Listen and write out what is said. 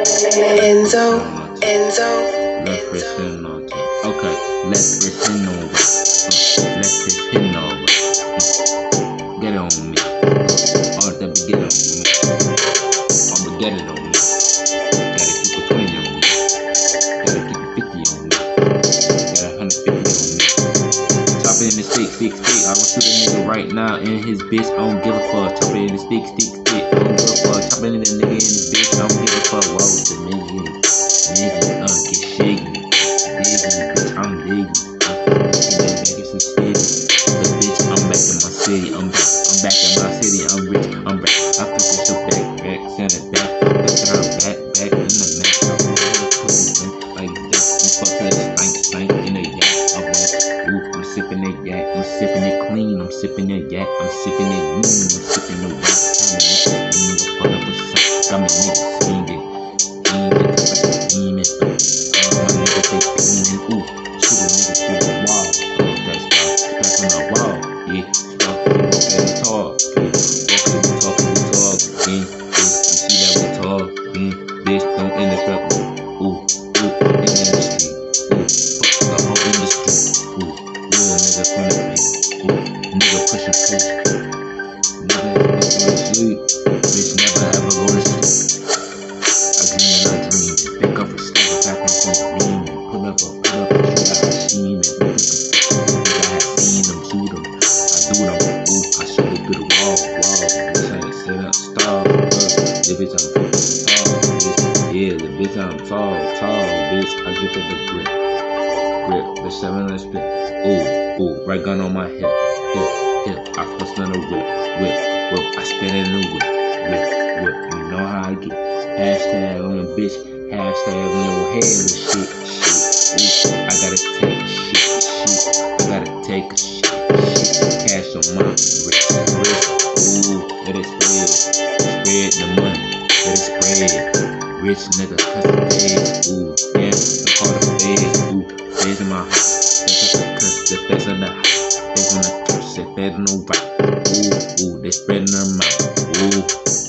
Enzo, Enzo. Let's pretend all. Okay, let's pretend all that. Let's pretend all that. Get on me. All that be get on me. I'ma get it on me. Gotta keep a 20 on me. Gotta keep a 50 on me. Gotta 150 on me. Top it in the six, six, six. I was now in his bitch. I don't give a fuck. Chop it in the stick, stick, stick. I don't give a fuck. Chop it in the nigga in his bitch. I don't give a fuck. Why was the nigga? Nigga, uh, get shiggy. Diggy, bitch, I'm diggy. Uh, back. I'm back in my city. I'm back. I'm back in my city. I'm sipping it clean. I'm sipping it yak. I'm sipping it lean. I'm sipping it yak. I'm in the fuck up with. I'm a nigga singing. Demon, like a demon. Uh, my nigga say demon. Ooh, shoot a nigga through the wall. Oh, that's why. Back on the wall. Yeah, push. Nigga, go to sleep. Bitch, never ever go to. I dream and I dream. Pick up a stack of back from the beam. Pull up a, pull up a shoot out a scheme. And nigga, nigga, I have seen them, shoot them. I do them. Ooh, I shoot it through the wall, wall. Bitch, I ain't set up. Uh, the bitch, I'm fucking tall, bitch. Yeah, the bitch, I'm tall, tall, bitch. I at the grip. Grip, the seven on the split. Ooh, ooh, right gun on my hip. Hip, hip. I fuss on the whip, whip, whip. I spin it in the whip, whip, whip. You know how I get. Hashtag on the bitch. Hashtag on your head with shit, shit. I gotta take a shit, shit. I gotta take a shit, shit. Cash on my wrist, wrist. Ooh, let it spread, spread the money, let it spread. Rich nigga, custom days. Ooh, yeah, house. Feds on the curse, they fed on the right.